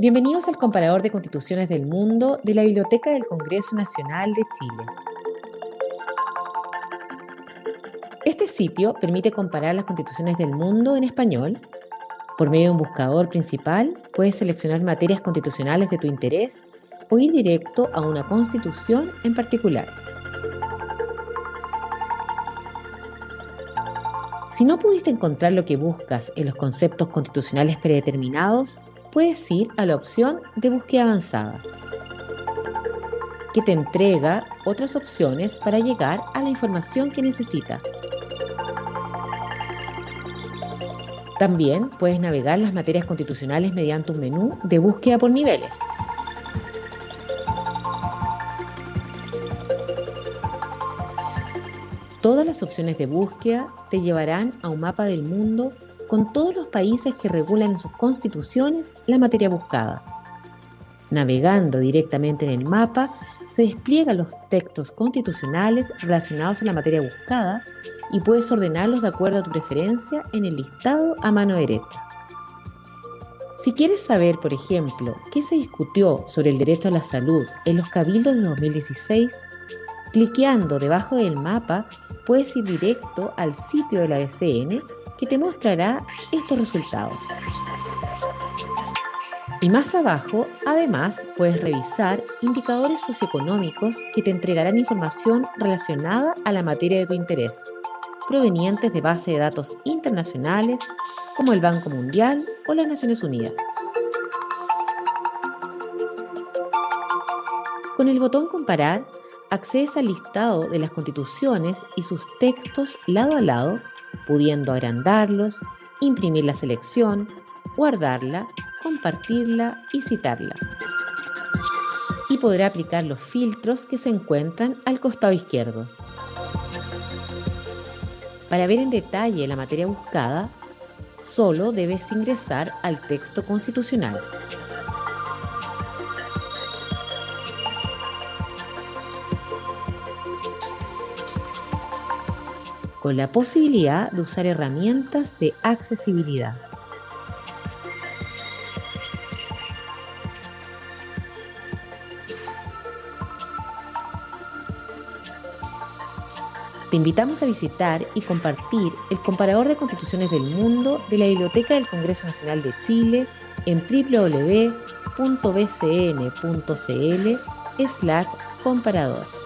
Bienvenidos al comparador de constituciones del mundo de la Biblioteca del Congreso Nacional de Chile. Este sitio permite comparar las constituciones del mundo en español. Por medio de un buscador principal, puedes seleccionar materias constitucionales de tu interés o ir directo a una constitución en particular. Si no pudiste encontrar lo que buscas en los conceptos constitucionales predeterminados, puedes ir a la opción de búsqueda avanzada, que te entrega otras opciones para llegar a la información que necesitas. También puedes navegar las materias constitucionales mediante un menú de búsqueda por niveles. Todas las opciones de búsqueda te llevarán a un mapa del mundo con todos los países que regulan en sus constituciones la materia buscada. Navegando directamente en el mapa, se despliegan los textos constitucionales relacionados a la materia buscada y puedes ordenarlos de acuerdo a tu preferencia en el listado a mano derecha. Si quieres saber, por ejemplo, qué se discutió sobre el derecho a la salud en los cabildos de 2016, cliqueando debajo del mapa puedes ir directo al sitio de la BCN que te mostrará estos resultados. Y más abajo, además, puedes revisar indicadores socioeconómicos que te entregarán información relacionada a la materia de tu interés, provenientes de bases de datos internacionales como el Banco Mundial o las Naciones Unidas. Con el botón Comparar, accedes al listado de las constituciones y sus textos lado a lado pudiendo agrandarlos, imprimir la selección, guardarla, compartirla y citarla. Y podrá aplicar los filtros que se encuentran al costado izquierdo. Para ver en detalle la materia buscada, solo debes ingresar al texto constitucional. Con la posibilidad de usar herramientas de accesibilidad. Te invitamos a visitar y compartir el comparador de constituciones del mundo de la Biblioteca del Congreso Nacional de Chile en www.bcn.cl/comparador.